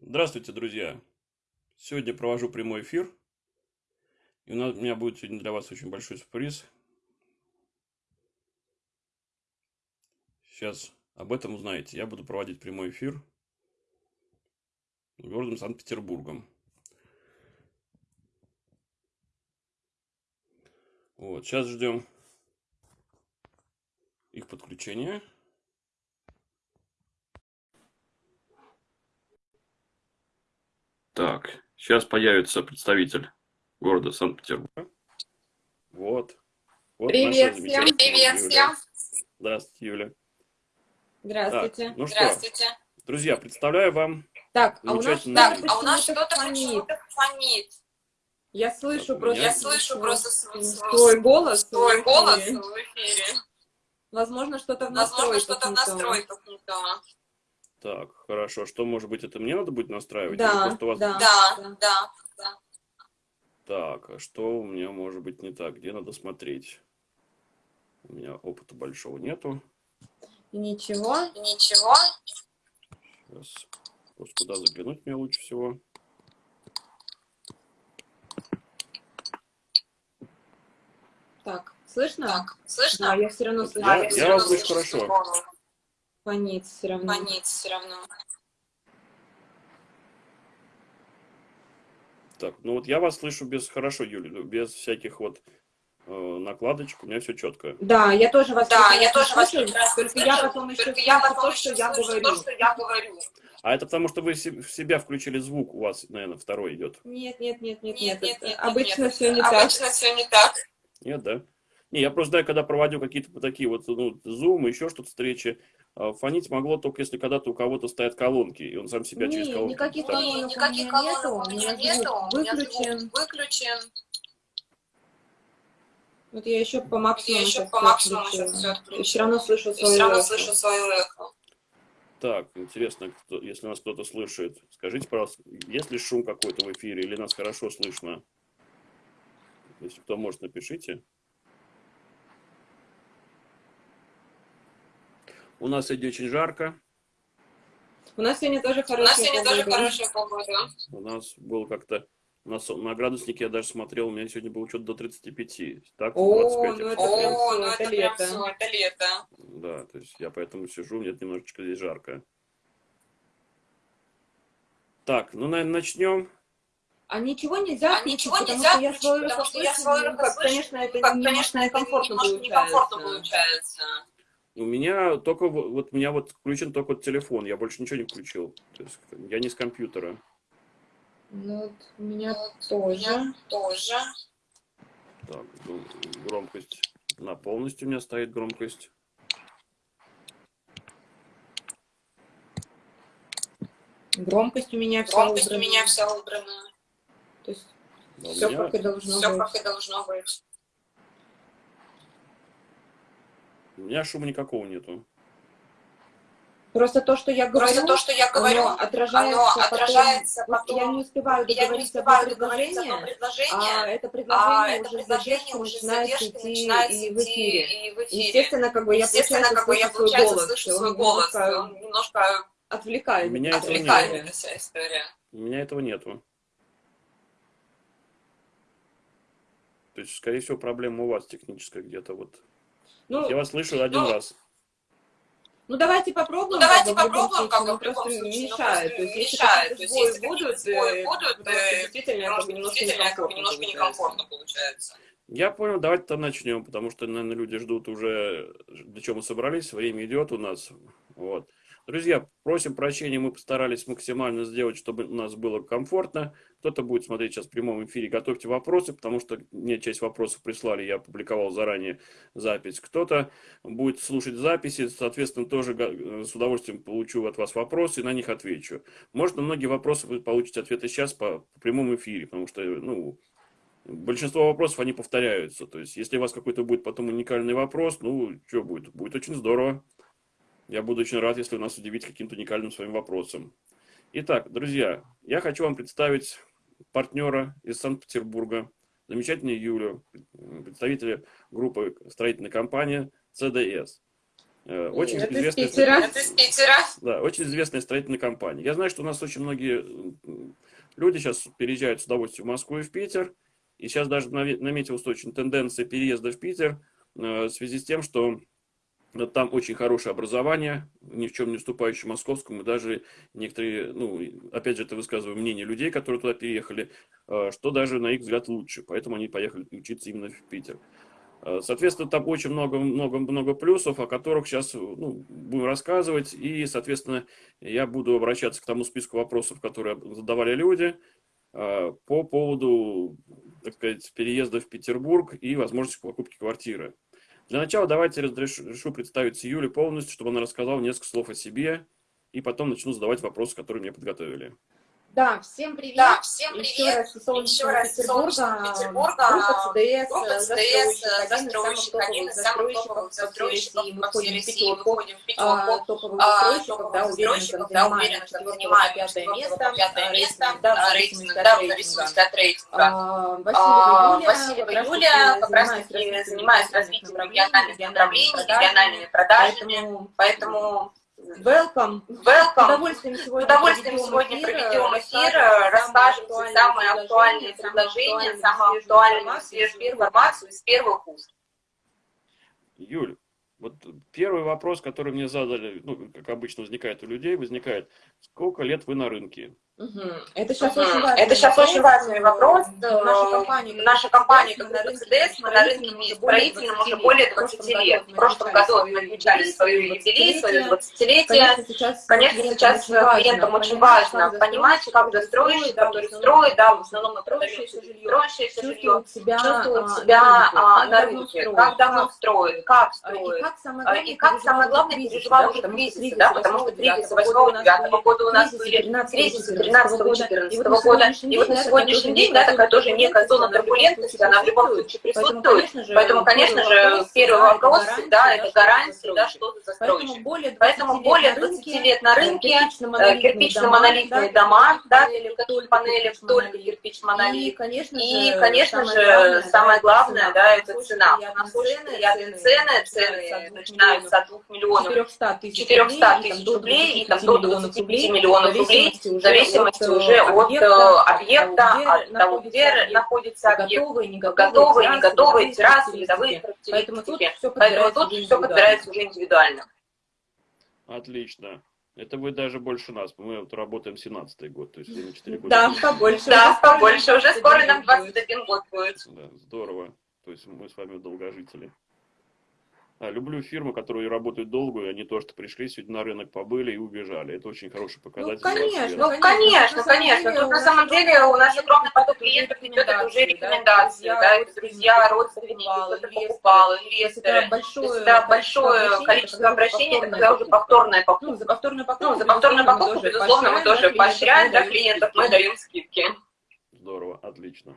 Здравствуйте, друзья! Сегодня провожу прямой эфир. И у, нас, у меня будет сегодня для вас очень большой сюрприз. Сейчас об этом узнаете. Я буду проводить прямой эфир городом Санкт-Петербургом. Вот, сейчас ждем их подключения. Так, сейчас появится представитель города Санкт-Петербурга. Вот. вот Привет всем. Привет всем. Здравствуйте, Юля. Здравствуйте. Так, ну Здравствуйте. Что, друзья, представляю вам Так, а у нас, так, а у нас что-то фонит. фонит. Я слышу так, просто, я слышу просто свой голос, свой голос в эфире. Возможно, что-то в настройках. Возможно, что-то в настройках не то. Так, хорошо. Что, может быть, это мне надо будет настраивать? Да, вас... да, да, да, да. Так, а что у меня может быть не так? Где надо смотреть? У меня опыта большого нету. Ничего, ничего. Сейчас. Вот куда заглянуть мне лучше всего? Так, слышно? Так, слышно? Да, я все равно слышу. Я, я, я вас слышу хорошо. Фонит все равно. Фонит все равно. Так, ну вот я вас слышу без хорошо, Юля, без всяких вот э, накладочек, у меня все четко. Да, я тоже вас Да, я тоже вас слышу, только я потом еще я потом то, что я говорю. То, что я говорю. А это потому, что вы в себя включили звук, у вас, наверное, второй идет. Нет, нет, нет, нет, нет. нет, нет обычно нет, все не так. Обычно все не так. Нет, да? Не, я просто знаю, когда проводил какие-то такие вот, ну, зум, еще что-то встречи, фонить могло только если когда-то у кого-то стоят колонки, и он сам себя не, через колонки никаких ставит. колонок никаких колонок у меня нету, выключен. выключен. Вот я еще по максимуму, я еще по максимуму сейчас все Все равно слышу свою все равно слышу свою эхо. Так, интересно, кто, если нас кто-то слышит, скажите, пожалуйста, есть ли шум какой-то в эфире или нас хорошо слышно? Если кто может, напишите. У нас сегодня очень жарко. У нас сегодня тоже хорошая У нас сегодня погода. тоже хорошая погода. У нас было как-то на, на градуснике я даже смотрел, у меня сегодня было что-то до 35. Так, О, 25. ну это, О, прям, ну это, это лето. Все, это лето. Да, то есть я поэтому сижу, мне немножечко здесь жарко. Так, ну, наверное, начнем. А ничего нельзя а ничего нельзя что я свою потому что я свою как, конечно, это как, конечно, некомфортно, некомфортно получается. У меня только вот у меня вот включен только вот телефон, я больше ничего не включил. То есть я не с компьютера. Ну, вот у меня вот тоже. Меня тоже. Так, ну, громкость на полностью у меня стоит громкость. Громкость у меня вся громкость убрана. у меня вся убрана. То есть да, все меня... как и должно все быть. как и должно быть. У меня шума никакого нету. Просто то, что я говорю, Просто то, что я говорю оно отражается, оно отражается потом, потом. Я не успеваю я не успеваю договорить одно предложение, а это предложение, а предложение уже задержка начинает идти в эфире. И в эфире. Естественно, как бы я, Естественно, как бы я получается, голос, слышу свой голос, немножко, немножко отвлекает. Меня отвлекает этого вся история. У меня этого нету. То есть, скорее всего, проблема у вас техническая где-то вот. Ну, я вас слышу один ну, раз. Ну давайте попробуем. Ну, давайте попробуем, как бы просто мешает. То есть мешает. То есть если будут, сбои будут, действительно как бы немножко некомфортно получается. Я понял, давайте там начнем, потому что, наверное, люди ждут уже, для чего мы собрались, время идет у нас. Вот. Друзья, просим прощения, мы постарались максимально сделать, чтобы у нас было комфортно. Кто-то будет смотреть сейчас в прямом эфире, готовьте вопросы, потому что мне часть вопросов прислали, я опубликовал заранее запись. Кто-то будет слушать записи, соответственно, тоже с удовольствием получу от вас вопросы и на них отвечу. Может, на многие вопросы вы получите ответы сейчас по, по прямому эфире, потому что, ну, большинство вопросов, они повторяются. То есть, если у вас какой-то будет потом уникальный вопрос, ну, что будет? Будет очень здорово. Я буду очень рад, если вы нас удивите каким-то уникальным своим вопросом. Итак, друзья, я хочу вам представить партнера из Санкт-Петербурга, замечательную Юлю, представителя группы строительной компании CDS. Э, очень Это известная, из Питера. Это из Питера. да, очень известная строительная компания. Я знаю, что у нас очень многие люди сейчас переезжают с удовольствием в Москву и в Питер. И сейчас даже наметилась очень тенденция переезда в Питер в связи с тем, что там очень хорошее образование, ни в чем не уступающее московскому. Даже некоторые, ну, опять же, это высказываю мнение людей, которые туда переехали, э, что даже на их взгляд лучше. Поэтому они поехали учиться именно в Питер. Э, соответственно, там очень много-много-много плюсов, о которых сейчас ну, будем рассказывать. И, соответственно, я буду обращаться к тому списку вопросов, которые задавали люди э, по поводу, так сказать, переезда в Петербург и возможности покупки квартиры. Для начала давайте решу представить Юле полностью, чтобы она рассказала несколько слов о себе, и потом начну задавать вопросы, которые мне подготовили. Да, всем привет. Да, всем привет. Еще раз солнечного Петербурга. Петербурга. Группа ЦДС, ЦДС, застройщик, один из самых топовых застройщиков по всей России. Мы входим в пятерку топовых а, застройщиков, да, уверенно да, уверенно занимаем пятое место, пятое место, да, рейтинг, да, в зависимости от рейтинга. А, Васильева Юлия как раз таки занимается развитием региональных направлений, региональными продажами, поэтому Welcome. Welcome. С удовольствием сегодня, удовольствием сегодня проведем эфир, расскажем самые актуальные предложения, самую актуальную свежую информацию из первых уст. Юль, вот первый вопрос, который мне задали, ну, как обычно возникает у людей, возникает, сколько лет вы на рынке? Угу. Это сейчас, угу. очень, важный Это сейчас очень важный вопрос. Наша компания, наша компания как ЦДС, мы на рынке строительном уже более 20 лет. В прошлом году мы отмечали свою юбилей, свое 20-летие. Конечно, сейчас клиентам очень важно понимать, как достроить, который строит, да, в основном мы строящееся жилье, чувствует себя на рынке, как давно строит, как строит. И как самое главное переживал уже кризис, да, потому что кризис 8-9 года у нас были кризисы 2013-2014 года. И вот на сегодняшний день, да, такая тоже некая зона турбулентности, она в любом случае присутствует. Поэтому, конечно же, первый вопрос, да, это гарантия, да, что за застройщик. Поэтому более 20 лет на рынке, кирпично-монолитные дома, да, панели вдоль кирпично-монолит. И, конечно же, самое главное, да, это цена. У нас очень приятные цены, цены начинаются от 2 миллионов 400 тысяч рублей и там до 25 миллионов рублей, в зависимости зависимости уже от объекта, от того, где находится объект, готовые, не готовые, не готовые террасы, видовые Поэтому тут все Поэтому тут все подбирается уже индивидуально. Отлично. Это вы даже больше нас. Мы вот работаем 17-й год, то есть на 4 года. Да, побольше. Да, побольше. Уже скоро нам 21 год будет. Да, здорово. То есть мы с вами долгожители. А, люблю фирмы, которые работают долго, и они то, что пришли сегодня на рынок, побыли и убежали. Это очень хороший показатель. Ну, конечно, ну, конечно, конечно. Тут на самом деле у нас огромный поток клиентов идет, это уже рекомендации, да, это друзья, родственники, кто-то покупал, инвесторы. Большое, да, большое количество обращений, это когда уже повторная покупка. Ну, за повторную покупку, ну, за повторную покупку, безусловно, мы тоже поощряем, да, клиентов, мы даем скидки. Здорово, отлично.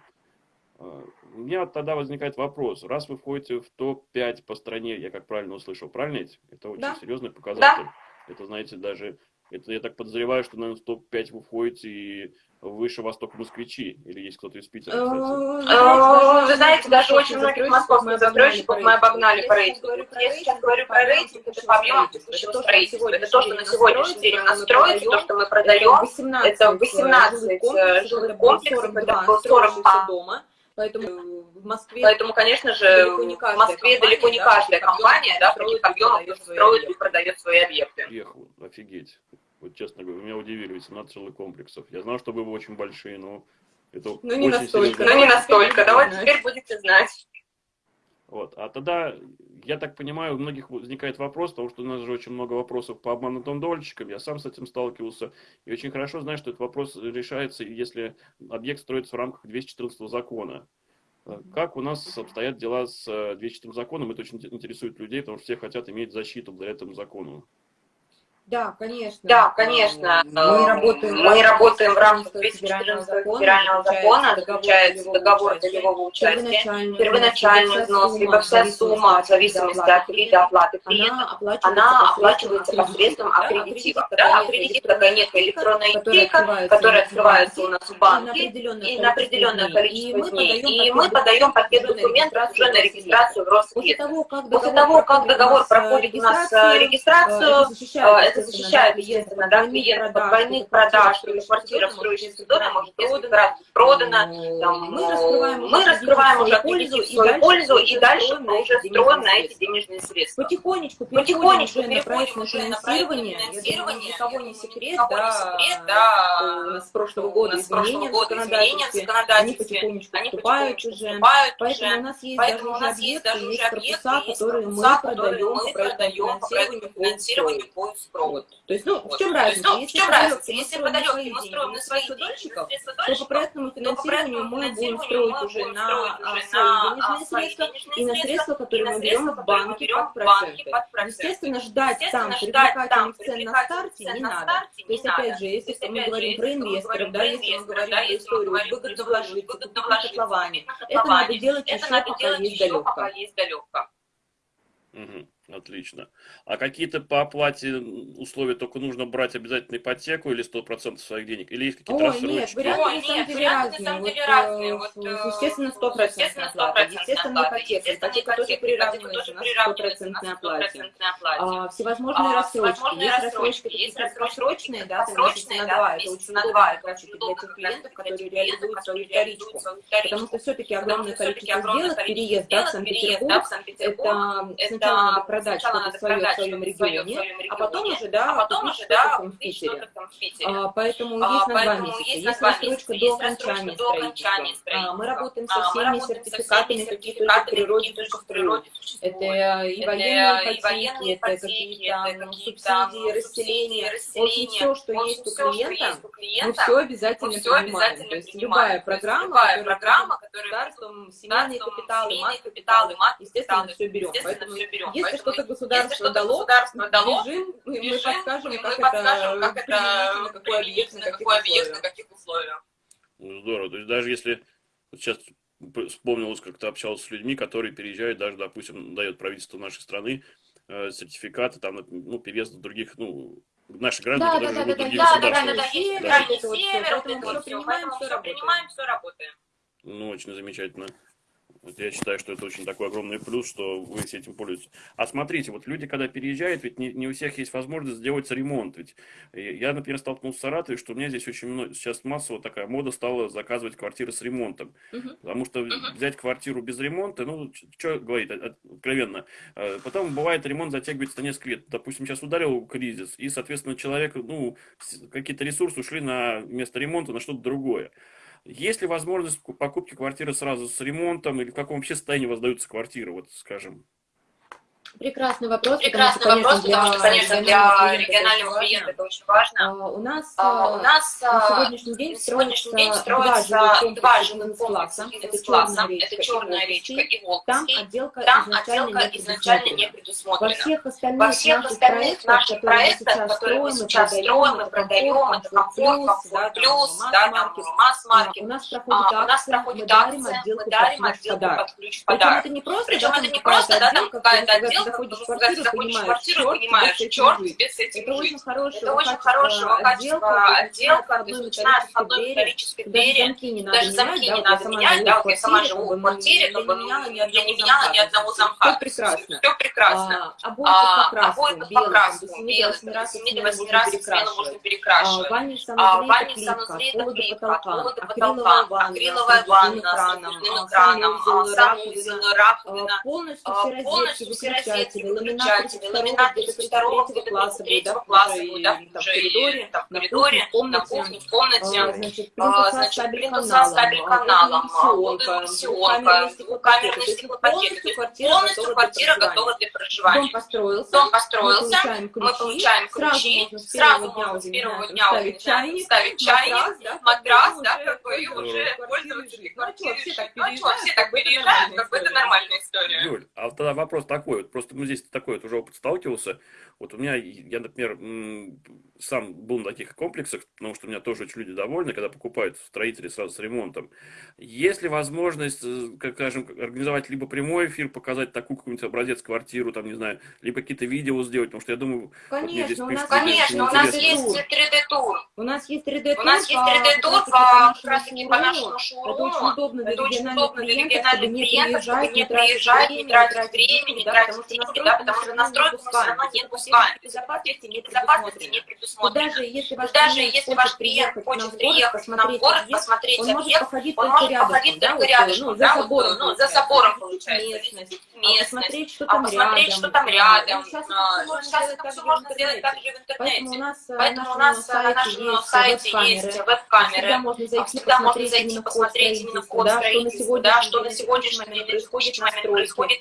У меня тогда возникает вопрос. Раз вы входите в топ-5 по стране, я как правильно услышал, правильно ведь? Это очень да. серьезный показатель. Да. Это, знаете, даже, это я так подозреваю, что, наверное, в топ-5 вы входите и выше Восток москвичи, или есть кто-то из Питера, кстати? Вы знаете, даже очень многих московских застройщиков мы обогнали по рейтингу. Я сейчас говорю про рейтинг, это по объему текущего строительства. Это то, что на сегодняшний день у нас строится, то, что мы продаем. Это 18 жилых комплексов, это 40 дома. Поэтому в Москве, Поэтому, конечно же, в Москве далеко не каждая компания, да, таких объемов строит и продает свои объекты. Ехал, офигеть. Вот честно говоря, меня удивили 18 жилых комплексов. Я знал, что вы очень большие, но это Ну не настолько. Ну не настолько. Давайте теперь будете знать. Вот. А тогда, я так понимаю, у многих возникает вопрос, потому что у нас же очень много вопросов по обманутым дольщикам. Я сам с этим сталкивался. И очень хорошо знаю, что этот вопрос решается, если объект строится в рамках 214 закона. Как у нас обстоят дела с 214 законом? Это очень интересует людей, потому что все хотят иметь защиту благодаря этому закону. Да, конечно. Да, конечно. Мы работаем, мы работаем в рамках 214 федерального закона, заключается договор долевого участия, первоначальный взнос, либо вся сумма, в зависимости от вида оплаты клиента, она оплачивается посредством аккредитива. Да, аккредитив такая некая электронная ячейка, которая открывается у нас в банке и на определенное количество дней. И мы подаем пакет документов уже на регистрацию в Роскредит. После того, как договор проходит у нас регистрацию, это защищает, естественно, да, клиент от двойных продаж, или квартира в строящемся доме может несколько раз продана, там, мы раскрываем, мы раскрываем уже пользу, свою пользу, и дальше мы уже строим на эти денежные средства. Потихонечку, потихонечку на проектное финансирование, я думаю, никого не секрет, да, у нас с прошлого года изменения в законодательстве, они потихонечку уже, поэтому у нас есть даже уже объекты, есть корпуса, которые мы продаем по финансированию по Вот. То есть, ну, в чем разница? Ну, если в чем разница? Если мы строим на свои дольщиков, то по проектному финансированию мы будем строить уже на свои денежные средства и на средства, которые мы берем в банке под проценты. Естественно, ждать там привлекательных цен на старте не надо. То есть, опять же, если мы говорим про инвесторов, да, если мы говорим про историю выгодно вложиться, купить котловане, это надо делать еще пока есть далеко. Угу. Отлично. А какие-то по оплате условия только нужно брать обязательно ипотеку или 100% своих денег? Или есть какие-то рассрочки? нет, варианты Ой, на самом деле разные. Вот, разные. Вот, э, естественно, 100% оплата. Естественно, ипотека. Ипотека тоже приравнивается на 100% оплате. А, всевозможные а, рассрочки. Есть рассрочки такие краткосрочные, да, месяца на два. Это очень удобно, раз для тех клиентов, которые реализуют свою вторичку. Потому что все-таки огромное количество сделок, переезд да, в Санкт-Петербург, это сначала продать что-то свое в своем регионе, а потом уже, да, а потом уже, да, в Питере. А, поэтому а, есть на два месяца. Есть рассрочка до окончания строительства. А, мы работаем со всеми сертификатами, какие только в природе существуют. Это и военные ипотеки, это какие-то субсидии, расселения. В общем, все, что есть у клиента, мы все обязательно принимаем. То есть любая программа, которая государством, семейные капиталы, мат-капиталы, естественно, все берем. Поэтому если что-то государство дало, государство дало, бежим, мы, мы подскажем, как, это, как это какой объект, на каких, объект, на каких условиях. Ну, здорово. То есть даже если вот сейчас вспомнилось, как ты общался с людьми, которые переезжают, даже, допустим, дает правительство нашей страны э, сертификаты там, ну, переезд в других, ну, наши граждане, да, которые да, живут да, в других да, государствах. Да, да, да, север, да. это вот север, поэтому все принимаем, все работаем. все работаем. Ну, очень замечательно. Вот я считаю, что это очень такой огромный плюс, что вы с этим пользуетесь. А смотрите, вот люди, когда переезжают, ведь не, не у всех есть возможность сделать ремонт. Ведь я, например, столкнулся с Саратовой, что у меня здесь очень много, сейчас массово такая мода стала заказывать квартиры с ремонтом. Uh-huh. Потому что uh-huh. взять квартиру без ремонта, ну, что говорить, откровенно. А, потом бывает ремонт затягивается на несколько лет. Допустим, сейчас ударил кризис, и, соответственно, человек, ну, какие-то ресурсы ушли на место ремонта на что-то другое. Есть ли возможность покупки квартиры сразу с ремонтом или в каком вообще состоянии воздаются квартиры, вот скажем? Прекрасный вопрос. Прекрасный потому, вопрос, потому что, конечно, для регионального клиента это очень важно. А, у нас, а, у нас на а, сегодняшний день строится, день строится два жилых комплекса. Это черная речка, это черная речка и Волковский. Там отделка, Там изначально, отделка изначально не предусмотрена. Во всех остальных, Во всех наших, остальных наших проектах, которые мы сейчас строим, мы продаем, это комфорт, комфорт плюс, да, там масс-маркет. У нас проходит акция, мы дарим отделку под ключ подарок. Причем это не просто, да, там какая-то отделка, заходишь в квартиру, понимаешь, квартиру, понимаешь, черт, тебе с этим это. Очень хорошего это очень хорошего качества отделка, то есть начиная с одной металлической двери, даже замки не надо менять, да, вот я сама живу в квартире, как бы, я не меняла ни одного замка. Все прекрасно. Все прекрасно. Обои по красному, белым, 7-8 раз в смену можно перекрашивать. Ванне санузле это пола до потолка, акриловая ванна с нужным экраном, санузел, раковина, полностью все розетки, выключатели, ламинаты ламинаты второго, где-то класса, третьего класса, да, в коридоре, в коридоре, на кухне, в комнате, значит, плинтуса с кабель-каналом, сионка, камерный стеклопакет, полностью квартира готова для проживания. Дом построился, Дом построился, мы получаем ключи, сразу можно с первого дня ставить чайник, ставить чайник, матрас, да, как бы, и уже пользоваться квартирой. Ну что, все так переезжают, как бы это нормальная история. Юль, а тогда вопрос такой, вот просто мы здесь такой вот уже опыт сталкивался. Вот у меня, я, например, сам был на таких комплексах, потому что у меня тоже очень люди довольны, когда покупают строители сразу с ремонтом. Есть ли возможность, э, как скажем, организовать либо прямой эфир, показать такую какую-нибудь образец квартиру, там, не знаю, либо какие-то видео сделать, потому что я думаю... Конечно, вот у нас, конечно, у нас есть 3D-тур. У нас есть 3D-тур у нас есть 3D-тур по, как раз таки по нашему шоуруму. Это очень удобно для региональных клиентов, чтобы не приезжать, не тратить время, не тратить деньги, да, потому что настройку мы все равно не пускаем. Безопасности не предусмотрено. Даже если ваш даже клиент если ваш клиент хочет приехать в город, посмотреть он может походить он только может походить да, только рядышком, ну, за да, забором, ну, за забором получается, местность, а местность, посмотреть, что а там посмотреть, рядом. что там рядом. Ну, сейчас А, это ну, все можно сделать так же в Поэтому у интернете. нас, э, Поэтому у на нас на нашем сайте есть веб-камеры. А Всегда можно зайти посмотреть именно код строительства, да, что на сегодняшний день день происходит на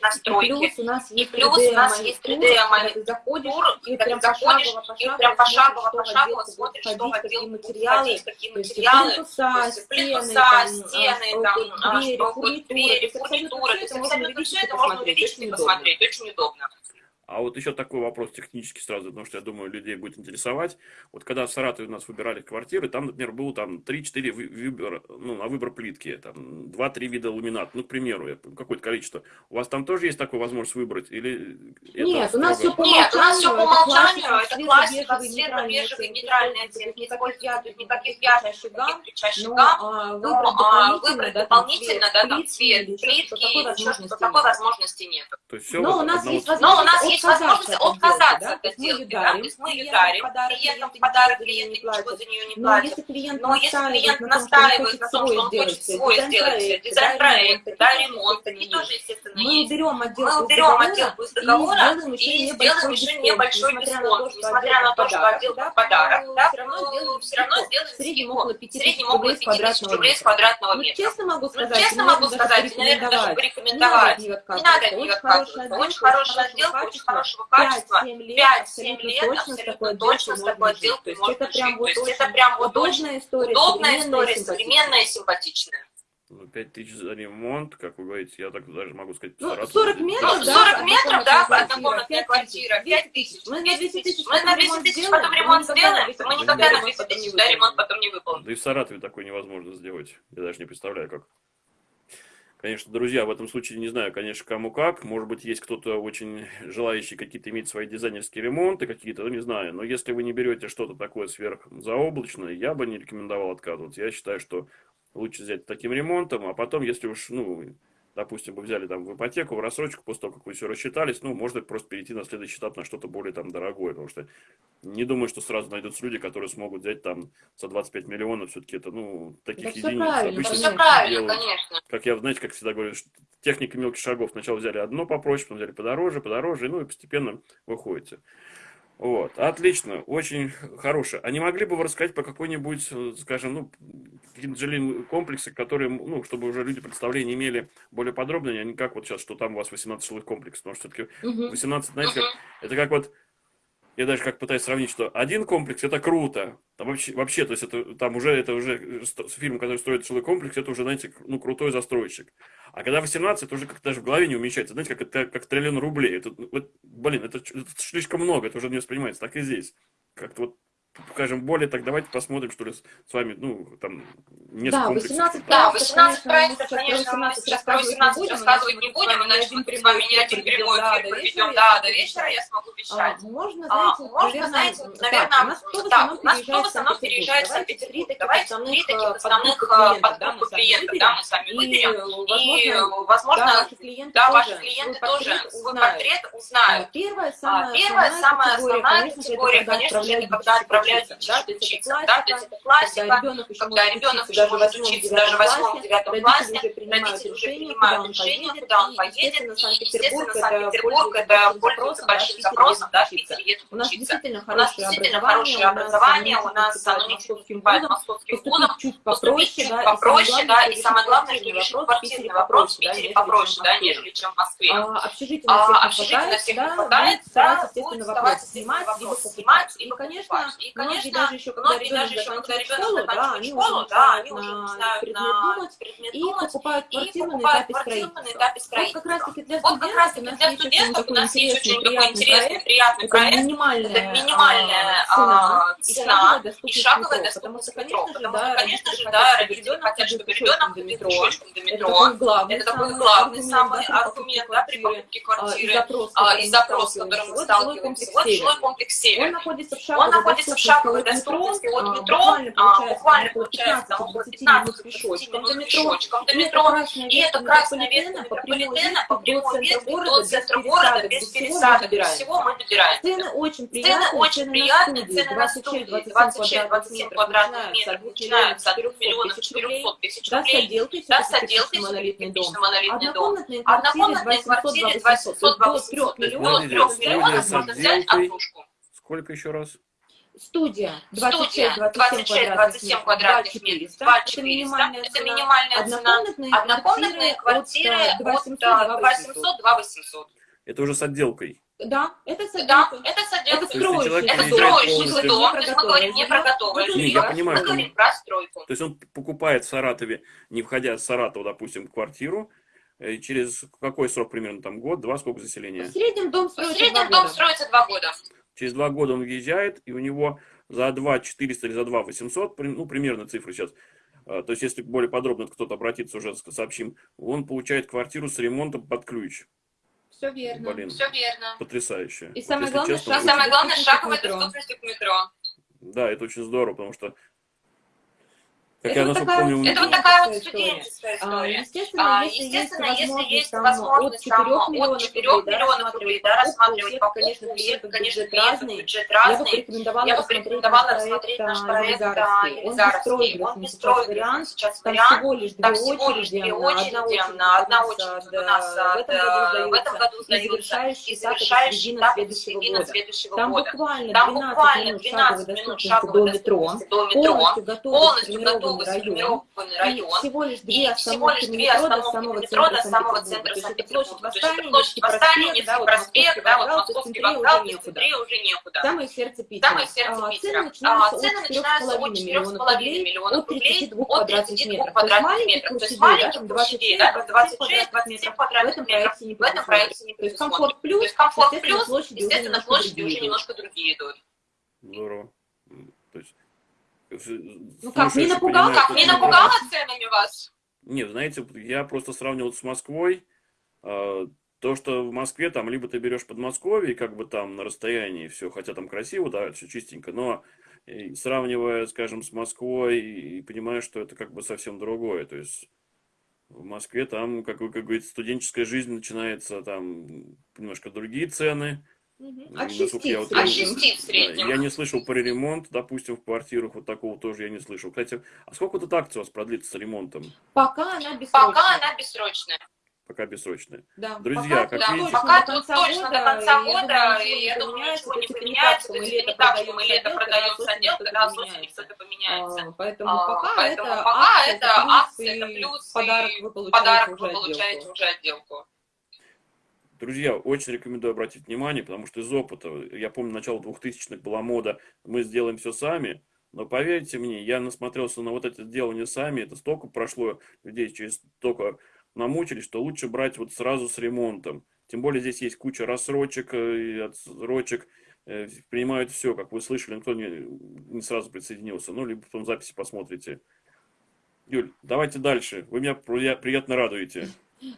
на стройке. И плюс у нас есть плюс у нас есть 3D когда ты заходишь тур, и прям заходишь, и прям пошагово, пошагово смотришь, что будут материалы, какие материалы, плинтуса, стены, там, а, а, двери, фурнитура, то есть это можно все и посмотреть, очень удобно. А вот еще такой вопрос технический сразу, потому что я думаю, людей будет интересовать. Вот когда в Саратове у нас выбирали квартиры, там, например, было там 3-4 выбора, ну, на выбор плитки, там 2-3 вида ламинат, ну, к примеру, какое-то количество. У вас там тоже есть такая возможность выбрать? Или Нет, у нас все по Нет, у нас все по умолчанию, это это классика, светло-бежевый, нейтральный оттенок, никаких ярких, никаких гамм, никаких кричащих но гамм, а, выбрать а, дополнительно, выбрать да, там, дополнительно, цвет да, там плитки цвет плитки, такой возможности нет. возможности нет. То есть все Но у нас есть есть возможность отказаться от сделки, ее да, то дарим, есть мы ее дарим, клиентам подарок, не ничего за нее не Но платят. если клиент Но если клиент настаивает на том, что он хочет свой сделать, дизайн-проект, да, ремонт, такие тоже естественно, мы есть. Мы отделку уберем отделку из договора и сделаем сделаем еще небольшой дисконт, несмотря на то, что отдел да, под подарок, да, все равно все равно сделаем в среднем около В 5 среднем тысяч около рублей с 5 тысяч квадратного метра. Ну, метра. честно могу Ну, сказать, честно могу даже сказать, наверное, даже порекомендовать. Не надо от Не нее отказываться. Очень хорошая очень очень хорошего качества. качества. 5-7 лет, 5-7 абсолютно лет, точно с такой точно с такой отделкой можно жить. То есть это прям жить. вот То есть очень это прям вот очень удобная история, удобная современная, история, симпатичная. современная и симпатичная. Ну, 5 тысяч за ремонт, как вы говорите, я так даже могу сказать, Ну, Саратов 40 здесь, метров, Ну, да, 40 метров, да, однокомнатная квартира, 5 тысяч. Мы на 200 тысяч Мы на 200 тысяч потом ремонт сделаем, мы никогда на ремонт 200 тысяч да, ремонт потом не выполним. Да и в Саратове такое невозможно сделать. Я даже не представляю, как. Конечно, друзья, в этом случае не знаю, конечно, кому как. Может быть, есть кто-то очень желающий какие-то иметь свои дизайнерские ремонты какие-то, ну, не знаю. Но если вы не берете что-то такое сверхзаоблачное, я бы не рекомендовал отказываться. Я считаю, что лучше взять таким ремонтом, а потом, если уж, ну, допустим, вы взяли там в ипотеку, в рассрочку, после того, как вы все рассчитались, ну, можно просто перейти на следующий этап на что-то более там дорогое, потому что не думаю, что сразу найдутся люди, которые смогут взять там за 25 миллионов, все-таки это, ну, таких Да единиц. правильно, Обычно Все конечно. правильно, делают. конечно. Как я, знаете, как всегда говорю, что техника мелких шагов. Сначала взяли одно попроще, потом взяли подороже, подороже, ну и постепенно выходите. Вот, отлично, очень хорошо. А не могли бы вы рассказать по какой-нибудь, э, скажем, ну, какие-то жилые комплексы, которые, ну, чтобы уже люди представление имели более подробное, а не как вот сейчас, что там у вас 18 жилых комплексов, потому что все-таки Мгм. 18, знаете, как, Мгм. это как вот, я даже как пытаюсь сравнить, что один комплекс это круто, там вообще, вообще, то есть это там уже, это уже фирма, которая строит жилой комплекс, это уже, знаете, ну, крутой застройщик. А когда 18, это уже как-то даже в голове не умещается, знаете, как это, как триллион рублей, это, ну, вот, блин, это, это слишком много, это уже не воспринимается, так и здесь. Как-то вот, скажем, более так, давайте посмотрим, что ли, с, с вами, ну, там, несколько Да, комплексов. 18 Да, проектов, 18 проектов, конечно, мы мы сейчас про про 18 18 рассказывать не не будем, иначе мы с с вами вами ни один прямой эфир проведем, да, да, до до вечера я смогу А, вещать. можно, А, знаете, можно, наверное, знаете, наверное, так, у нас кто в основном переезжает в Санкт-Петербург. Давайте три таких основных основных подгруппы подгруппы клиентов, да, да, мы мы сами И, выберем. И, возможно, возможно, да, ваши клиенты да, тоже свой портрет узнают. А, узнают. Первая, А, самая, основная конечно же, категория, конечно же, когда отправляют учиться. Да, то есть это классика, когда ребенок еще может учиться даже в может восьмом, учиться даже в восьмом, девятом родители классе, родители уже принимают решение, куда он поедет, естественно, и, Санкт-Петербург, естественно, это Санкт-Петербург, это большим пользуется запросом, большим запросом, да, в Питере едут учиться. У нас действительно хорошее образование, у нас оно не уступает московским вузам, поступить чуть попроще, да, и самое главное, что решить квартирный вопрос в Питере попроще, да, нежели чем в Москве. А, общежитие на А, всех не общежитие на хватает, всех да, не хватает, будет да, будет естественно, вопрос снимать, либо покупать. снимать, И, либо конечно, многие даже еще, когда ребенок заканчивает школу, да, они уже начинают на предмет думать и покупают квартиру на этапе строительства. Вот как раз-таки для студентов у нас есть очень такой интересный, приятный проект, это минимальная цена и шаговая доступность метро, потому что, конечно же, да, родители хотят, чтобы ребенок ходил пешочком до метро, это такой главный самый аргумент, да, при покупке квартиры и запрос, с которым мы сталкиваемся. Вот жилой комплекс «Север». Он находится в шаговой доступности от метро, буквально, получается, около 15 пешочком до метро, и это красная ветка метрополитена по прямой ветке до центра города без пересадок, всего мы добираем. Цены очень приятные, цены очень приятные, цены на студии 26-27 квадратных метров начинаются от 2 миллионов 400 тысяч рублей, да, с отделкой, монолитный дом. Однокомнатные квартиры 200 до 3 миллионов, можно взять отдушку. Сколько еще раз? Студия 26-27 квадратных метров, 2400, это минимальная цена. Однокомнатные квартиры от 800 2800. Это уже с отделкой. Да, это с Да, это с отделкой. Это строящий. Это строящий дом, то есть мы говорим не про готовое жилье, я понимаю, мы это- говорим про стройку. То есть он покупает в Саратове, не входя с Саратова, допустим, квартиру, э, через какой срок примерно, там год, два, сколько В заселения? среднем дом В строится среднем два дом года. строится два года. Через два года он въезжает, и у него за 2 400 или за 2 800, при- ну, примерно цифры сейчас, э, то есть если более подробно кто-то обратится, уже сообщим, он получает квартиру с ремонтом под ключ. Все верно. Блин, Все верно. потрясающе. И самое если главное, честно, шаг- очень- самое главное, шаговая доступность к метро. Да, это очень здорово, потому что, как Это я вот такая помню, Это вот такая вот История. студенческая А, история. Естественно, А, если Естественно, есть если возможность, есть там, возможность от 4 там, от миллионов 4 рублей, да, миллионов рублей, да, рассматривать покупку, конечно, конечно, бюджет клиентов разный. бюджет Я бы разный. порекомендовала Я бы наш рассмотреть наш проект а, Елизаровский. Он сейчас беспроигрышный вариант. сейчас Там вариант. всего лишь две Там всего лишь очереди, две одна очереди, одна очередь у нас в этом году да, в этом сдается, году и сдается, завершающий и этап завершающий середина этап следующего середина года. следующего Там года. буквально Там 12 буквально минут 12 шаговой минут доступности шаговой до метро, доступности до метро, полностью полностью сформированный район, район, всего лишь и две всего лишь остановки две метро до остановки самого метро до центра самого Санкт-Петербурга. центра То есть Санкт-Петербурга. площадь То есть это Восстания, площадь Невский Восстания, проспект, да, Невский вот проспект, да, вот Московский вокзал, есть центре уже некуда. Самое сердце Питера. Самое сердце А, Питера. Цены А, начинаются от начинаются 4,5 от миллионов 4,5 рублей миллионов от рублей 32 от квадратных 32 метров. То есть квадратных маленьких метров. То есть площадей, да, маленьких там площадей, 26, да, 26, 27 27 в квадратных этом метров. проекте не В этом проекте не предусмотрено. комфорт То плюс, есть комфорт плюс, площади уже естественно, немножко площади другие уже немножко другие идут. Здорово. Ну как, не слушаешь и напугал? понимаешь, Как, не напугала ценами вас? Нет, знаете, я просто сравнивал с Москвой. а, То, что в Москве, там, либо ты берешь Подмосковье, как бы там на расстоянии все, хотя там красиво, да, все чистенько, но и сравнивая, скажем, с Москвой, и понимаешь, что это как бы совсем другое. То есть в Москве там, как вы как говорите, студенческая жизнь начинается, там немножко другие цены. От шести я вот От среднем. Да. Я не слышал про ремонт, допустим, в квартирах, вот такого тоже я не слышал. Кстати, а сколько тут акция у вас продлится с ремонтом, Пока она бессрочная. Пока она бессрочная. пока бессрочная? Да. Друзья, пока как тут видите- Пока до тут конца точно до конца года, думаю, и я ничего думаю, не ничего не поменяется, то есть это так, что мы лето продаем когда отдел, осенью когда с осенью поменяется. что-то поменяется. А, Поэтому А, пока Поэтому это пока акция, это плюс, акция, это и плюс, подарок вы получаете подарок уже отделку. Друзья, очень рекомендую обратить внимание, потому что из опыта, я помню, начало 2000-х была мода, мы сделаем все сами, но поверьте мне, я насмотрелся на вот это делание сами, это столько прошло людей, через столько намучились, что лучше брать вот сразу с ремонтом. Тем более здесь есть куча рассрочек, э, и отсрочек, э, принимают все, как вы слышали, никто не, не сразу присоединился, ну, либо потом записи посмотрите. Юль, давайте дальше, вы меня прия- приятно радуете.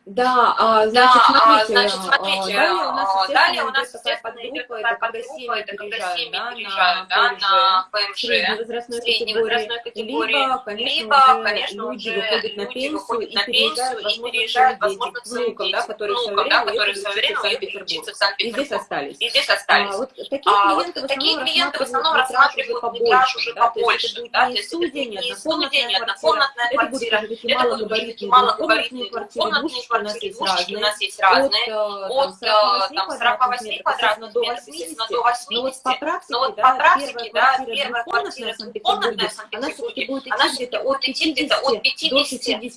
Да, а, значит, Да, а, смотрите, значит, а, смотрите, далее у нас, а, далее у нас, идет подгруппа, это когда семьи это переезжают, да, переезжают, да, на ПМЖ, средней ПМЖ, возрастной средней категории, либо, конечно, либо, уже конечно, люди выходят на пенсию выходят и на пенсию и переезжают, возможно, к свои внукам, да, которые в свое внукам, да, время которые в уехали свое в время уехали Санкт-Петербург. И здесь остались. И здесь А, остались. вот такие А, вот клиенты в такие клиенты в основном рассматривают метраж уже побольше, да, то есть то это будет не студия, не однокомнатная квартира, это будут Нижние квартиры, двушечки у нас есть разные. От, там, э, 48 ну квадратных метров, естественно, до 80. Но вот по практике, да, первая квартира комнатная в Санкт-Петербурге, она все-таки будет идти где-то от 50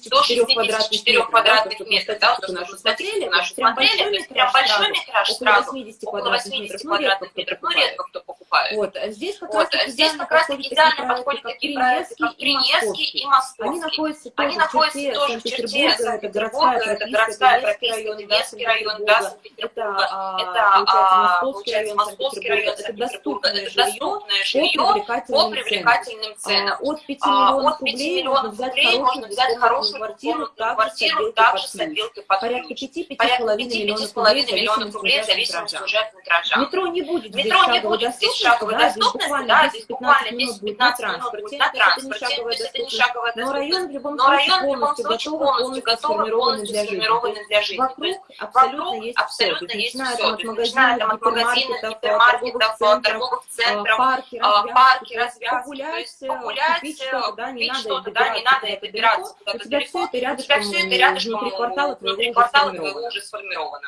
до 64 квадратных метров. Да, вот нашу статистику нашу смотрели, то есть прям большой метраж сразу, около 80 квадратных метров, но редко ну, кто покупает. Вот, здесь как раз здесь как раз таки идеально подходят такие проекты, как Приневский и Московский. Они находятся тоже в черте Санкт-Петербурга, это городская, Трофейский, Тверский район, да, Санкт-Петербурга, это, а, а, получается, Московский район Санкт-Петербурга, это доступное район, по привлекательным ценам. А, от 5 миллионов рублей можно взять хорошую квартиру, квартиру также с отделкой под Порядка 5-5,5 миллионов рублей в зависимости уже от метража. Метро не будет метро не будет здесь шаговой доступности, да, здесь буквально 10-15 минут будет на транспорте, то есть это не шаговая доступность. Но район в любом случае полностью готов, полностью готов, полностью для жизни. Для жизни. Вокруг, абсолютно есть абсолютно все. есть начиная все. Там, от магазинов, там, от гипермаркетов, торговых, центров, э, парки, э, развязки. Парки, развязки. Погулять, э, погулять, купить что-то, да, не надо, что да, не надо это добираться. У тебя все это рядышком, внутри квартала твоего уже сформировано.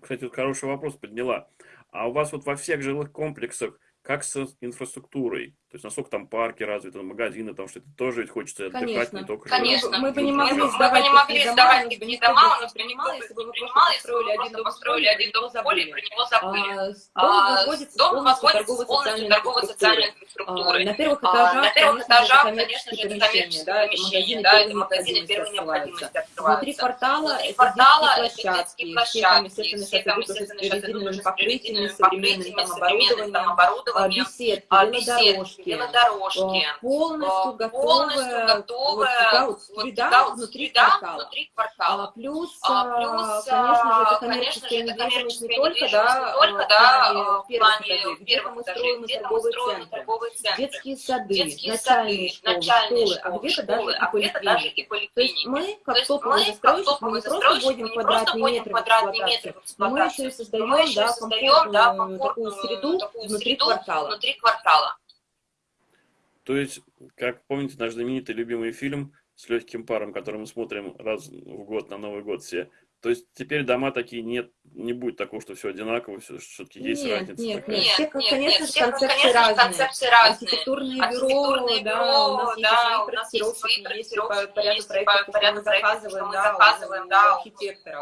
Кстати, хороший вопрос подняла. А у вас вот во всех жилых комплексах как с инфраструктурой? То есть насколько там парки развиты, магазины, там что-то тоже ведь хочется отдыхать, конечно, не только Конечно, мы бы не могли сдавать, мы не могли сдавать не дома, у нас принимало, если бы мы построили один дом, построили один дом а за поле, про него забыли. А, дом возводится с полностью торгово-социальной инфраструктурой. А, на первых этажах, конечно же, это коммерческие помещения, да, это магазины первой необходимости открываются. Внутри квартала это детские площадки, все там, естественно, сейчас идут уже с покрытиями, современным оборудованием, а, беседки, велодорожки, дорожки, велодорожки э, полностью, э, готовая, полностью готовая вот, вот, среда, вот, да, внутри, среда квартала. внутри квартала. А, плюс, а, плюс, э, конечно же, это коммерческая недвижимость не только, да, только, да, в плане первых где-то мы строим торговые центры, детские сады, детские начальные, сады, начальные школы, школы, а, а где-то даже, а где даже и поликлиники. То есть мы, как топовый застройщик, мы не просто вводим квадратные метры в эксплуатацию, мы еще и создаем, комфортную такую среду внутри квартала. То есть, как помните, наш знаменитый любимый фильм с легким паром, который мы смотрим раз в год на Новый год все, то есть теперь дома такие нет, не будет такого, что все одинаково, все все-таки есть нет, разница. Нет, такая. нет, все, конечно, нет, нет, все, концепции, конечно разные. концепции разные. Архитектурные, Архитектурные бюро, да, у нас да, есть да, свои проектировщики, есть по ряду проектов, по ряду мы заказываем, да, у архитектора.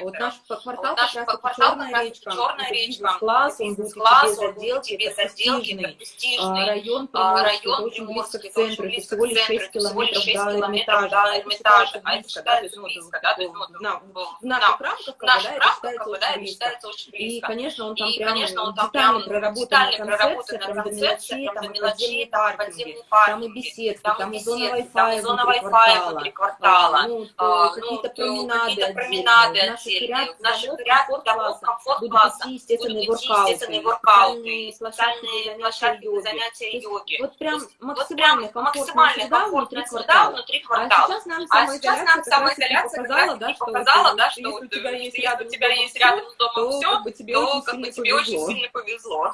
Вот наш квартал как раз таки черная речка, черная речка, класс, он будет класс, он это престижный а район а, Приморский, очень близко к центру, это всего лишь 6 километров до Эрмитажа, а Эрмитаж, близко, да, то есть, ну, в наших да. рамках наших рамках попадает, считается очень близко. И, конечно, он там и, прям, конечно, он там детально проработан концепция, там до мелочей, там, там, подземные паркинги, там и беседки, там, там и зона Wi-Fi внутри квартала, внутри а, квартала ну, а, ну, какие-то променады, какие променады отдельные, в наших рядах домов комфорт класса, будут идти естественные воркауты, специальные площадки занятия йоги. Вот прям максимально комфортная среда внутри квартала. А сейчас нам а самоизоляция как раз показала, да, что если у э, тебя есть если рядом, у тебя есть рядом с домом то, все, как бы тебе, то, очень, как сильно тебе повезло. очень сильно повезло.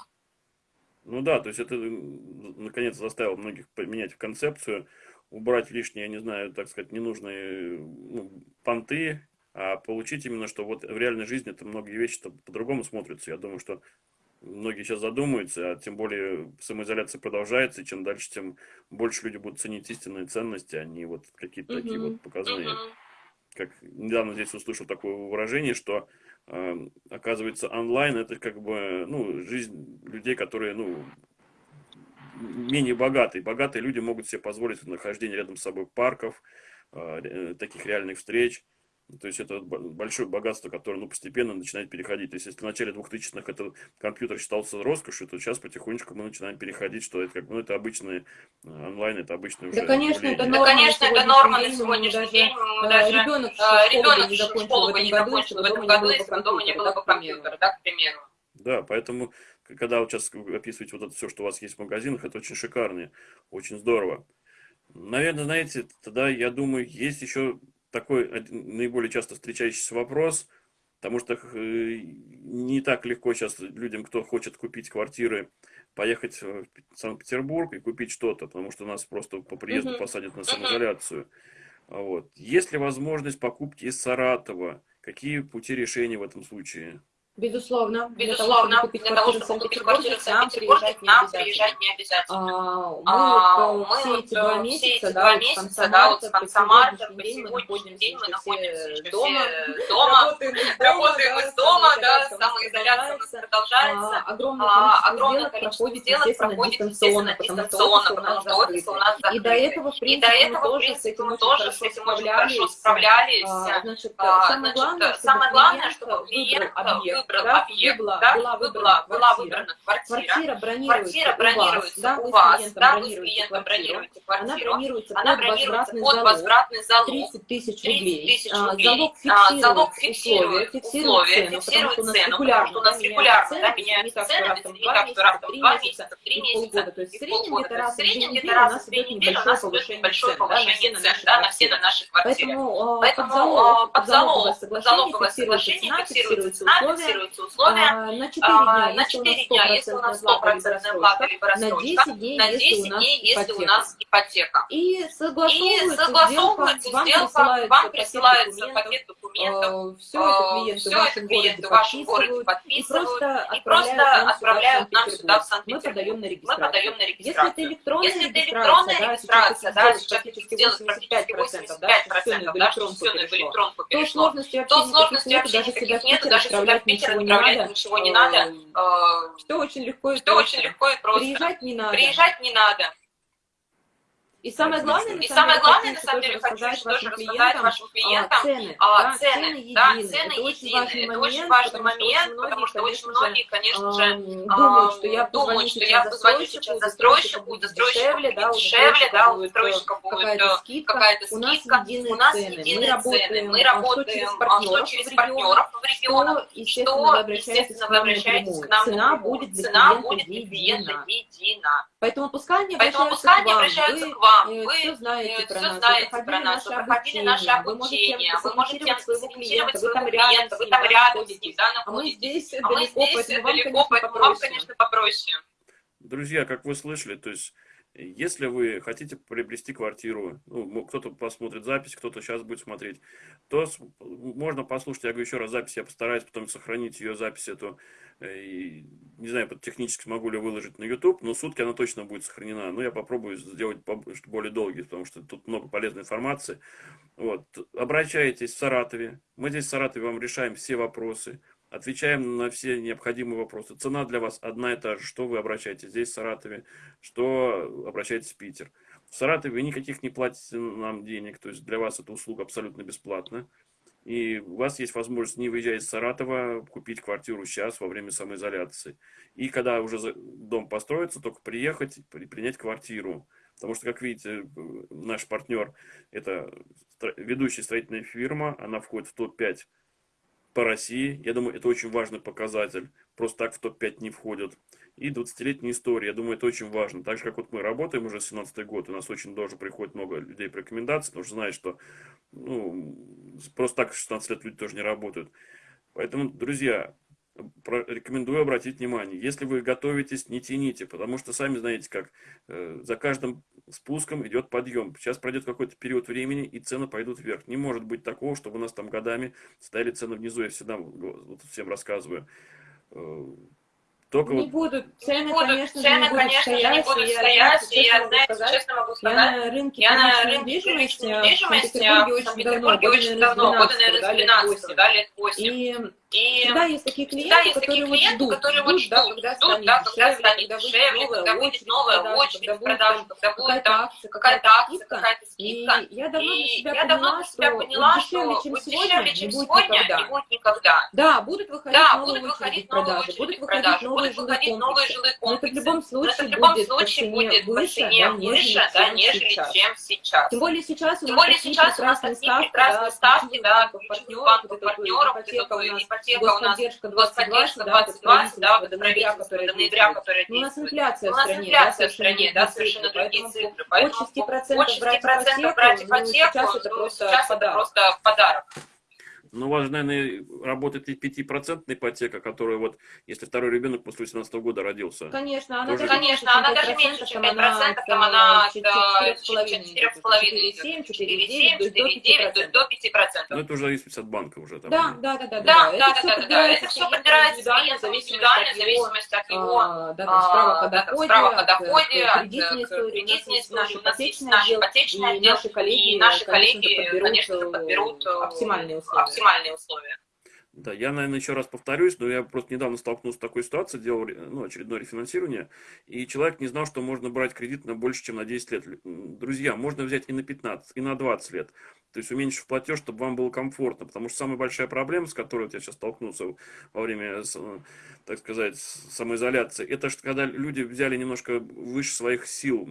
Ну да, то есть это, наконец, заставило многих поменять концепцию, убрать лишние, я не знаю, так сказать, ненужные ну, понты, а получить именно, что вот в реальной жизни это многие вещи по-другому смотрятся. Я думаю, что многие сейчас задумаются, а тем более самоизоляция продолжается, и чем дальше, тем больше люди будут ценить истинные ценности, а не вот какие-то угу. такие вот показные. Угу как недавно здесь услышал такое выражение, что э, оказывается онлайн это как бы ну, жизнь людей, которые ну, менее богатые. Богатые люди могут себе позволить нахождение рядом с собой парков, э, таких реальных встреч. Ну, то есть это большое богатство, которое ну, постепенно начинает переходить. То есть если в начале 2000-х это компьютер считался роскошью, то сейчас потихонечку мы начинаем переходить, что это как ну, это обычные э, онлайн, это обычные уже. Да, конечно, это норма, да, конечно, это норма на сегодняшний день. Мы даже, ребенок, ребенок э, школу бы не закончил в этом году, если бы дома не было бы компьютера, да, к примеру. Да, поэтому, когда вот сейчас описываете вот это все, что у вас есть в магазинах, это очень шикарно, очень здорово. Наверное, знаете, тогда, я думаю, есть еще такой наиболее часто встречающийся вопрос, потому что э, не так легко сейчас людям, кто хочет купить квартиры, поехать в Санкт-Петербург и купить что-то, потому что нас просто по приезду uh-huh. посадят на самоизоляцию. Вот. Есть ли возможность покупки из Саратова? Какие пути решения в этом случае? Безусловно. Безусловно. Для того, чтобы купить квартиру в Санкт-Петербурге, нам приезжать не обязательно. А, мы, вот, все эти два месяца, да, вот с конца марта по сегодняшний день мы находимся дома, дома, работаем из дома, да, самоизоляция у нас продолжается. Огромное количество сделок проходит, естественно, дистанционно, потому что офис у нас закрыт. И до этого, в принципе, мы тоже с этим очень хорошо справлялись. Значит, самое главное, чтобы клиент выбрал выбрал да, объект, была, да, была, выбрана, была выбрана квартира. Квартира бронируется, квартира бронируется у вас, да, вы с клиентом бронируете квартиру. Она бронируется, Она бронируется под возвратный залог. 30 тысяч рублей. 30 тысяч а, рублей. А, залог фиксирует, а, залог фиксирует условия, фиксирует цену, потому что у нас регулярно да, меняются цены, не так, что раз в два месяца, в три месяца, то есть в среднем где-то раз в две недели у нас идет небольшое повышение цен на все на наши квартиры. Поэтому под залоговое соглашение фиксируется цена, фиксируются условия, на 4 дня, на 4 дня, если у нас 100% плата либо рассрочка, на 10 дней, на 10 дней если у нас ипотека. И согласовывается, и согласовывается сделка, вам присылается пакет документов, все это клиенты, все это клиенты в вашем городе подписывают и просто отправляют нам сюда, в Санкт-Петербург. Мы подаем на регистрацию. Если это электронная регистрация, да, сейчас сделать практически 85%, да, что все в электронку перешло, то сложности вообще никаких нет, даже сюда в Питер отправлять ничего не надо. Все очень легко и Все очень легко и просто. Приезжать не надо. Приезжать не надо. И самое главное, и самое главное, на самом деле, хочу тоже рассказать вашим клиентам. цены, а, да, цены, да, цены это единые. Это очень важный момент, потому что очень многие, конечно же, думают, что я думают, что я позвоню сейчас застройщику, застройщику дешевле, да, у застройщика будет какая-то скидка. У нас единые цены. Мы работаем что через партнеров в регионах, что, естественно, вы обращаетесь к нам Цена будет для клиента едина. Поэтому пускай они обращаются к вам. вы, вы все знаете все про нас, знаете вы про нас, проходили наше обучение, вы можете своего клиента, вы там рядом, вы там рядом с ним, да, а мы здесь а здесь далеко, поэтому вам, конечно, попроще. Друзья, как вы слышали, то есть если вы хотите приобрести квартиру, ну, кто-то посмотрит запись, кто-то сейчас будет смотреть, то можно послушать, я говорю еще раз запись, я постараюсь потом сохранить ее запись эту, э, и, не знаю, технически смогу ли выложить на YouTube, но сутки она точно будет сохранена. Но я попробую сделать более долгий, потому что тут много полезной информации. Вот. Обращайтесь в Саратове. Мы здесь в Саратове вам решаем все вопросы. Отвечаем на все необходимые вопросы. Цена для вас одна и та же. Что вы обращаетесь здесь, в Саратове, что обращаетесь в Питер. В Саратове никаких не платите нам денег, то есть для вас эта услуга абсолютно бесплатна. И у вас есть возможность, не выезжая из Саратова, купить квартиру сейчас, во время самоизоляции. И когда уже дом построится, только приехать, принять квартиру. Потому что, как видите, наш партнер – это ведущая строительная фирма, она входит в топ-5 по России. Я думаю, это очень важный показатель. Просто так в топ-5 не входят. И 20-летняя история. Я думаю, это очень важно. Так же, как вот мы работаем уже 17 год, у нас очень тоже приходит много людей по рекомендации, потому что знают, что ну, просто так 16 лет люди тоже не работают. Поэтому, друзья, рекомендую обратить внимание. Если вы готовитесь, не тяните, потому что сами знаете, как э, за каждым спуском идет подъем. Сейчас пройдет какой-то период времени, и цены пойдут вверх. Не может быть такого, чтобы у нас там годами стояли цены внизу. Я всегда вот, всем рассказываю. Только не вот... будут, цены, не будут, конечно, цены, не будут конечно, стоять, не будут стоять, и я, знаете, честно могу сказать, я на рынке, я на рынке недвижимости, в Санкт-Петербурге очень давно, года, наверное, с 12, да, лет 8. И и всегда есть такие клиенты, есть такие клиенты, вот ждут, которые вот ждут, да, когда ждут, да, когда станет дешевле, когда будет новая очередь в продажу, когда будет там какая-то акция, какая-то скидка. И я давно для себя я давно для себя поняла, что дешевле, чем сегодня, не будет никогда. Да, будут выходить да, новые будут выходить новые очереди будут выходить выходить новые жилые комплексы. Но это в любом случае, это в любом будет, случае по будет по цене выше, да, нежели чем сейчас. Тем более сейчас у нас более сейчас у нас прекрасные такие прекрасные ставки, да, партнеров, банков, партнеров, ипотека у нас поддержка господдержка 2020, да, вот правительство до ноября, которое У нас инфляция У нас инфляция в стране, да, совершенно другие цифры. Поэтому от 6% брать ипотеку, сейчас это просто подарок. Ну, у вас, наверное, работает и 5% ипотека, которая вот, если второй ребенок после 18 года родился. Конечно, она тоже, даже конечно, она даже меньше, чем 5%, там она 4,5, 4,7, 4,9, то есть до 5%. Ну, это уже зависит от банка уже. Там, да, да, да, да. Да, да, да, да, да. Это все подбирается индивидуально, в зависимости от его справок о доходе, от кредитной истории. У нас есть наш ипотечный отдел, и наши коллеги, конечно же, подберут оптимальные условия оптимальные условия. Да, я, наверное, еще раз повторюсь, но я просто недавно столкнулся с такой ситуацией, делал ну, очередное рефинансирование, и человек не знал, что можно брать кредит на больше, чем на 10 лет. Друзья, можно взять и на 15, и на 20 лет. То есть уменьшив платеж, чтобы вам было комфортно. Потому что самая большая проблема, с которой вот я сейчас столкнулся во время, так сказать, самоизоляции, это что когда люди взяли немножко выше своих сил.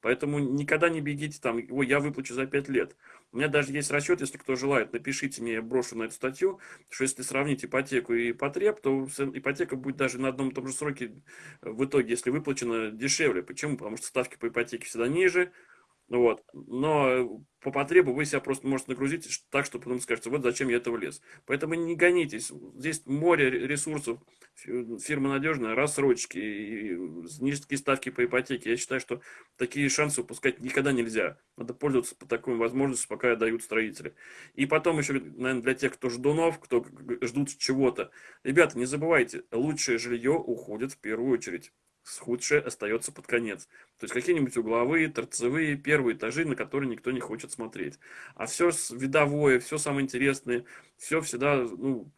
Поэтому никогда не бегите там, ой, я выплачу за 5 лет. У меня даже есть расчет, если кто желает, напишите мне, я брошу на эту статью, что если сравнить ипотеку и потреб, то ипотека будет даже на одном и том же сроке в итоге, если выплачена, дешевле. Почему? Потому что ставки по ипотеке всегда ниже, вот. Но по потребу вы себя просто можете нагрузить так, что потом скажете, вот зачем я этого лез. Поэтому не гонитесь. Здесь море ресурсов, фирма надежная, рассрочки, низкие ставки по ипотеке. Я считаю, что такие шансы упускать никогда нельзя. Надо пользоваться по такой возможности, пока дают строители. И потом еще, наверное, для тех, кто ждунов, кто ждут чего-то. Ребята, не забывайте, лучшее жилье уходит в первую очередь худшее остается под конец. То есть какие-нибудь угловые, торцевые, первые этажи, на которые никто не хочет смотреть. А все видовое, все самое интересное, все всегда ну,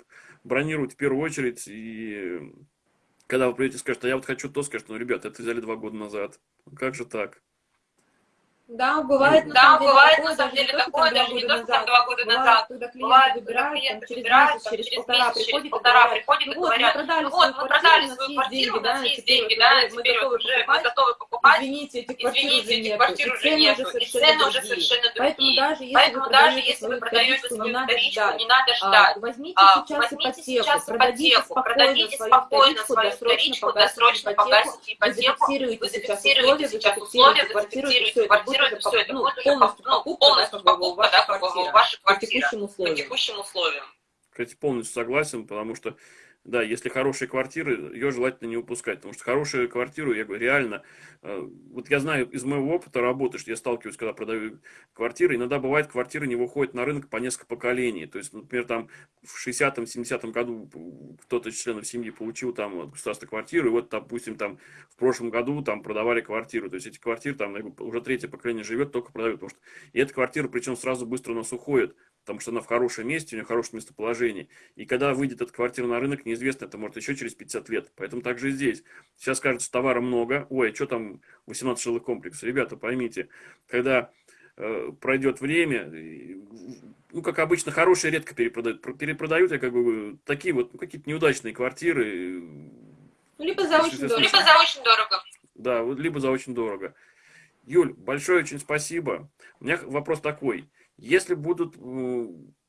бронируют в первую очередь. И когда вы придете и скажете, а я вот хочу то, скажете, ну, ребята, это взяли два года назад. Как же так? Да, бывает, на да, бывает на самом деле такое, даже не только там два года назад. Когда клиент выбирает, там, через месяц, через полтора приходит, полтора приходит и говорят, ну вот, мы продали свою квартиру, у нас есть деньги, да, теперь уже мы готовы покупать. Извините, этих квартир уже нету, и цены уже совершенно другие. Поэтому даже если вы продаете свою вторичку, не надо ждать. Возьмите сейчас ипотеку, продадите спокойно свою вторичку, досрочно погасите ипотеку, вы зафиксируете сейчас условия, вы зафиксируете квартиру, это все, это. будет уже полностью покупка, да, как бы ваша квартира по текущим условиям. Кстати, полностью согласен, потому что да, если хорошие квартиры, ее желательно не упускать, потому что хорошую квартиру, я говорю, реально, э, вот я знаю из моего опыта работы, что я сталкиваюсь, когда продаю квартиры, иногда бывает, квартиры не выходят на рынок по несколько поколений, то есть, например, там в 60-м, 70-м году кто-то из членов семьи получил там государственную квартиру, и вот, допустим, там в прошлом году там продавали квартиру, то есть эти квартиры там уже третье поколение живет, только продают, потому что и эта квартира, причем сразу быстро у нас уходит, потому что она в хорошем месте, у нее хорошее местоположение. И когда выйдет эта квартира на рынок, неизвестно, это может еще через 50 лет. Поэтому также и здесь. Сейчас кажется, товара много. Ой, а что там 18 жилых комплексов? Ребята, поймите, когда э, пройдет время, ну, как обычно, хорошие редко перепродают. Перепродают, я как бы, такие вот, ну, какие-то неудачные квартиры. Либо за очень дорого. Либо за очень дорого. Да, либо за очень дорого. Юль, большое очень спасибо. У меня вопрос такой. Если будут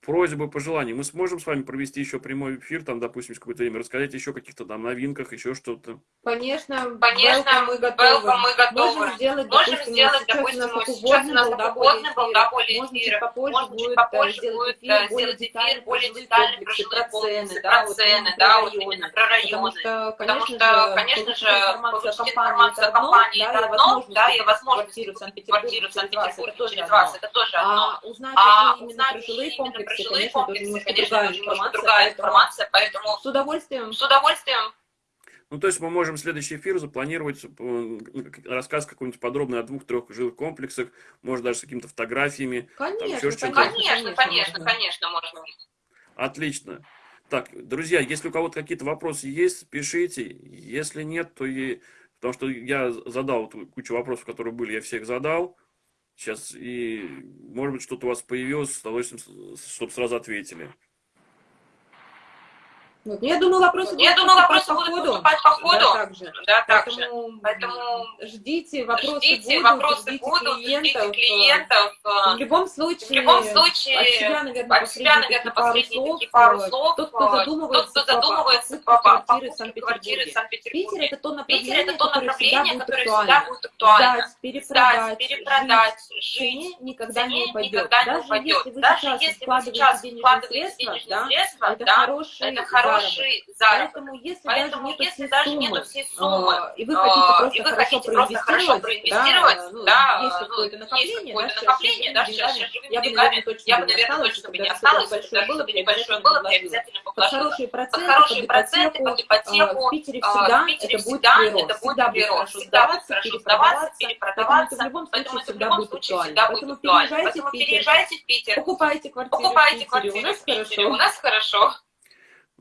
просьбы, пожелания, мы сможем с вами провести еще прямой эфир, там, допустим, какое-то время, рассказать еще о каких-то там новинках, еще что-то. Конечно, Конечно, мы готовы. мы готовы. Можем сделать, Можем допустим, сделать, допустим, допустим, сейчас у нас сейчас вводный был, да, более эфир. чуть попозже Может, будет, чуть попозже сделать будет эфир, более сделать эфир, более жилые детальный комплексы, про цены, да, про цены, да, про вот районы. именно про районы. Потому что, Потому конечно что, же, конечно же, получить информацию о компании это одно, да, и возможность квартиру в квартиру в Санкт-Петербурге через вас, это тоже одно. А узнать А уже именно узнать про жилые именно про комплексы, жилые конечно, комплексы, немножко конечно, другая информация, другая поэтому информация, поэтому с удовольствием. с удовольствием Ну, то есть мы можем следующий эфир запланировать э, рассказ какой-нибудь подробный о двух-трех жилых комплексах, может даже с какими-то фотографиями. Конечно, еще что-то. Конечно, конечно, конечно, можно. Отлично. Так, друзья, если у кого-то какие-то вопросы есть, пишите. Если нет, то и... Потому что я задал вот кучу вопросов, которые были, я всех задал. Сейчас и, может быть, что-то у вас появилось, с удовольствием, чтобы сразу ответили. Вот. Ну, я думаю, вопросы я думаю, вопросы будут поступать по ходу. Да, также. Да, также. Поэтому, Поэтому ждите, вопросы ждите, будут, вопросы ждите будут, клиентов. ждите клиентов. В любом случае, в любом случае от себя, наверное, от себя, наверное последние такие пару слов. Тот, кто задумывается, тот, кто задумывается по квартиры в Санкт-Петербурге. Питер это то Питер направление, это то направление, которое всегда будет актуально. Сдать, перепродать, Сдать, перепродать, жить, никогда не упадет. никогда не Даже упадет. если вы Даже сейчас если вы вкладываете сейчас вкладываете средства, денежные средства, это да, хороший это. Хороший заработок. Поэтому если Поэтому, даже нету если всей даже суммы, нету всей суммы, э, и вы э, хотите просто, и вы хорошо, хотите просто хорошо проинвестировать, да, да, есть ну, какое-то есть накопление, какое-то да, накопление, да, сейчас сейчас живыми живыми деньгами, точно я бы бы, наверное, осталось, точно бы не осталось, большое даже бы небольшое было, бы вложила. обязательно вложила. хорошие проценты, хорошие проценты, ипотеку, под ипотеку, э, в Питере а, всегда в Питере это будет всегда прирост, это будет всегда будет прирост, хорошо всегда будет сдаваться, хорошо сдаваться, перепродаваться, поэтому это в любом случае всегда будет актуально. Поэтому переезжайте в Питер, покупайте квартиру в Питере, у нас хорошо.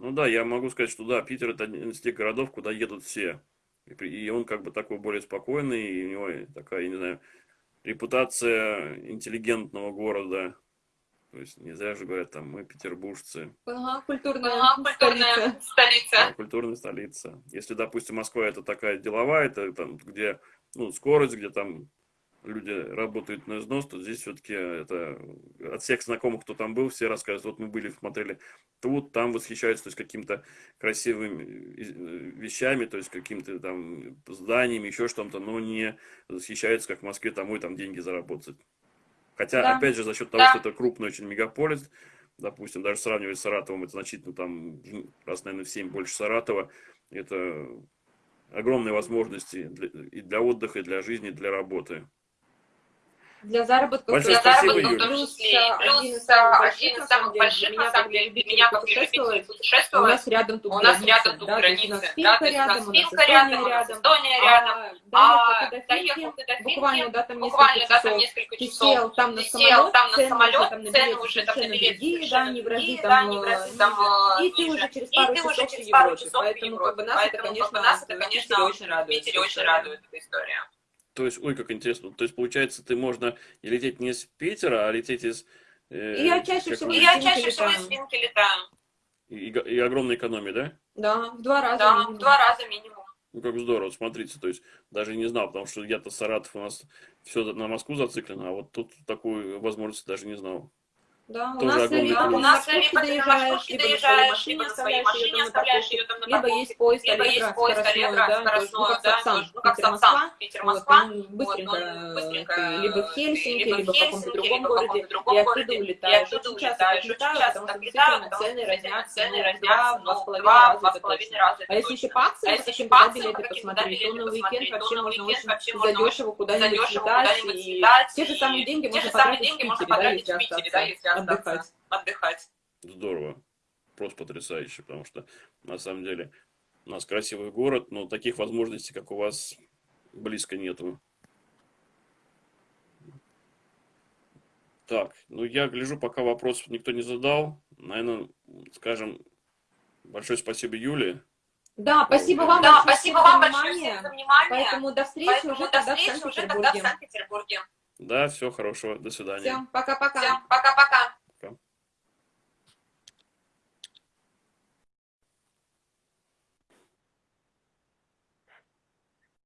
Ну да, я могу сказать, что да, Питер это один из тех городов, куда едут все. И, он как бы такой более спокойный, и у него такая, я не знаю, репутация интеллигентного города. То есть не зря же говорят, там, мы петербуржцы, Ага, культурная Ага, столица. культурная столица. да, культурная столица. Если, допустим, Москва это такая деловая, это там, где ну, скорость, где там люди работают на износ, то здесь все-таки это от всех знакомых, кто там был, все рассказывают, вот мы были, смотрели тут, там восхищаются, то есть какими-то красивыми э, вещами, то есть какими-то там зданиями, еще что-то, но не восхищаются, как в Москве, там, ой, там деньги заработать. Хотя, Да. опять же, за счет того, Да. что это крупный очень мегаполис, допустим, даже сравнивать с Саратовом, это значительно там, раз, наверное, в 7 больше Саратова, это огромные возможности для, и для отдыха, и для жизни, и для работы. Для заработка Большое Для заработка в том числе. И один Плюс из самых а, больших, один из на самых самом деле, больших, на самом деле, для меня, как для любителя у путешествовать, нас рядом тут у нас рядом тут у границы, да, Финка то есть у нас у Финка Эстония рядом, у нас Эстония рядом, а а доехал доехал ты до Буквально, да, там несколько да, там часов. Ты сел там на самолет, там на цены самолет, там цены уже там на билеты другие, да, не в там, в э, там, ниже. э, И ты уже через пару часов в Европе, поэтому как бы нас это, конечно, в конечно, Питере очень радует. Эта история. То есть, ой, как интересно. То есть, получается, ты можно и лететь не из Питера, а лететь из... э, И я чаще всего я чаще всего летаю. из Финки летаю. и, и- и огромная экономия, да? Да, в два раза. Да, минимум. в два раза минимум. Ну, как здорово, смотрите, то есть, даже не знал, потому что я-то Саратов, у нас все на Москву зациклено, а вот тут такую возможность даже не знал. Да, у нас либо У на нас либо ты на доезжаешь, маршрутке либо на своей доезжаешь, машине либо на своей оставляешь ее машине там на оставляешь парковке, ее там на либо парковке, есть поезд либо есть поезд скоростной, Аллегро да, ну, скоростной, как да, Сапсан, ну, как Питер-Москва, Сапсан, Питер-Москва. вот, он быстренько, либо в Хельсинки, либо в либо в каком-то другом либо в городе, и оттуда улетаешь. оттуда Очень часто улетаешь, так очень летаю, часто потому что действительно цены разнятся, цены ну, разнятся, два, ну, с половиной раза А если еще по акциям А если по акциям билеты посмотреть, то на уикенд вообще можно очень задешево куда-нибудь слетать, и те же самые деньги можно потратить в Питере, да, если отдыхать. отдыхать. Здорово. Просто потрясающе, потому что, на самом деле, у нас красивый город, но таких возможностей, как у вас, близко нету. Так, ну я гляжу, пока вопросов никто не задал. Наверное, скажем, большое спасибо Юле. Да, спасибо вам Да, большое спасибо вам большое за внимание. Поэтому до встречи Поэтому уже до тогда в встречи уже тогда в Санкт-Петербурге. Да, всего хорошего, до свидания. Всем пока-пока. Всем пока-пока.